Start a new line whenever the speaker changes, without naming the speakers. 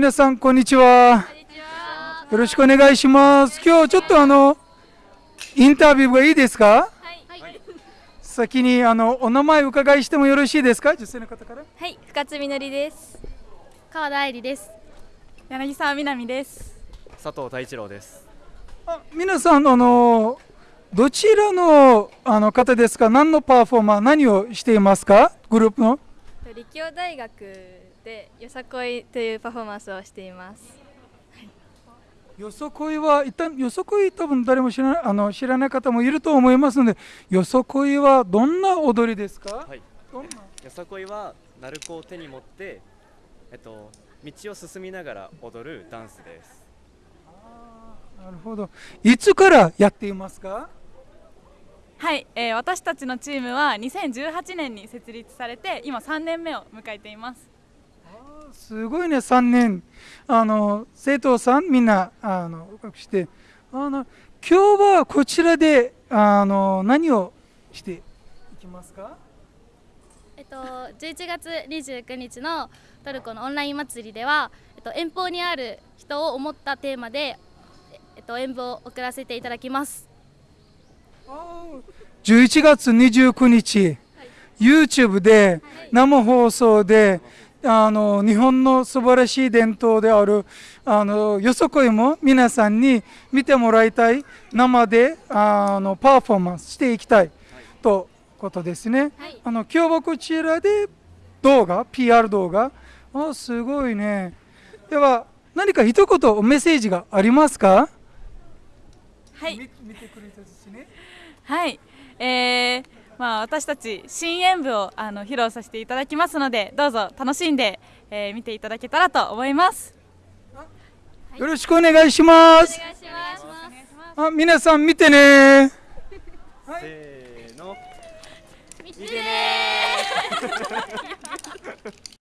皆さんこんにちは。よろしくお願いします。今日ちょっとあのインタビューがいいですか？
はい、
先にあのお名前伺いしてもよろしいですか？女性の方から。
はい、深津みのりです。川田愛理です。柳沢みなみです。
佐藤太一郎です。
あ皆さんあのどちらのあの方ですか？何のパフォーマー何をしていますか？グループの？
立教大学でよさこいというパフォーマンスをしています。
よそこいは一旦よそこい多分誰も知らないあの知らない方もいると思いますのでよそこいはどんな踊りですか、
はい。
どんな？
よさこいは鳴子を手に持って、えっと道を進みながら踊るダンスです。
なるほどいつからやっていますか？
はい、えー私たちのチームは2018年に設立されて今3年目を迎えています
すごいね3年あの生徒さんみんなあの合格してあの今日はこちらであの何をしていきますか？
えっと、11月29日のトルコのオンライン祭りでは、えっと、遠方にある人を思ったテーマで、えっと、演舞を送らせていただきます。
11月29日、YouTube で生放送であの日本の素晴らしい伝統であるあのよそこいも皆さんに見てもらいたい生であのパフォーマンスしていきたいとことですね。
はい
あの今日はこちらで動画 PR 動画あすごいね。では何か一言メッセージがありますか？
はい
み見てくれたですね。
はい、えーまあ、私たち新演舞をあの披露させていただきますのでどうぞ楽しんで、えー見ていただけたらと思います
よろしくお願いします。
お願いします。
あ皆さん見てね
せーの。
見てね